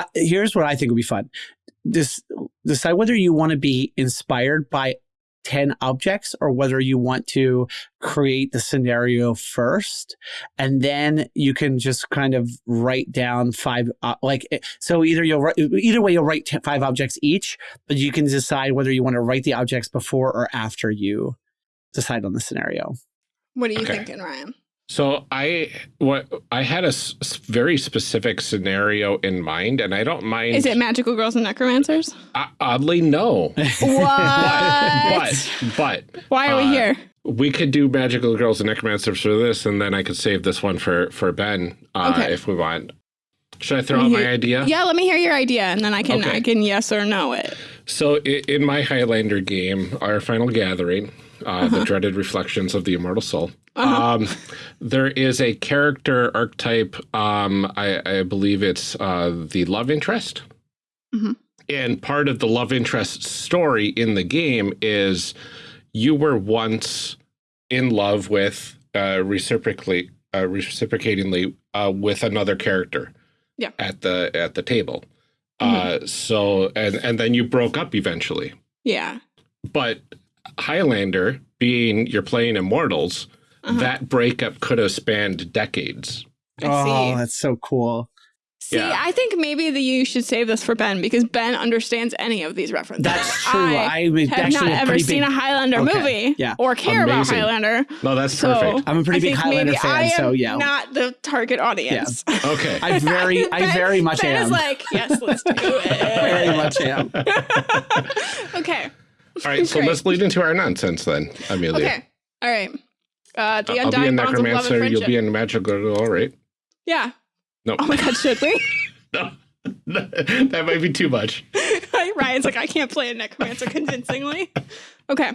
uh, here's what I think would be fun. This decide whether you want to be inspired by 10 objects or whether you want to create the scenario first and then you can just kind of write down five uh, like eh, so either you'll write either way you'll write five objects each but you can decide whether you want to write the objects before or after you decide on the scenario what are you Okay. thinking ryan So I what I had a very specific scenario in mind, and I don't mind. is it magical girls and necromancers O- oddly no, what but but why are we uh, here we could do magical girls and necromancers for this, and then I could save this one for for Ben uh, Okay. if we want. Should I throw out my idea? yeah let me hear your idea and then i can Okay. i can yes or no it So in my Highlander game, our final gathering, uh, Uh-huh. the dreaded reflections of the immortal soul. Um, there is a character archetype. Um, I, I believe it's uh, the love interest. Mhm. And part of the love interest story in the game is you were once in love with uh, reciprocally, uh, reciprocatingly uh, with another character. Yeah. At the at the table. Uh, so and and then you broke up eventually. yeah But Highlander, being you're playing Immortals, Uh-huh. that breakup could have spanned decades. I oh see. that's so cool See, Yeah. I think maybe that you should save this for Ben because Ben understands any of these references. that's true I i'm have not ever pretty seen big, a Highlander Okay, movie yeah. or care about Amazing. Highlander. No, that's So perfect. i'm a pretty I big highlander maybe fan I am so yeah not the target audience. Okay. i very i very much ben am is like, yes, let's do it. very much am okay. All right, so Great. let's lead into our nonsense then, Amelia. Okay. All right. Uh, the I'll be a undying bonds of love and necromancer. You'll be a magical girl. All right. yeah. No, Oh my God, should we? no, that might be too much. Ryan's like, I can't play a necromancer convincingly. Okay.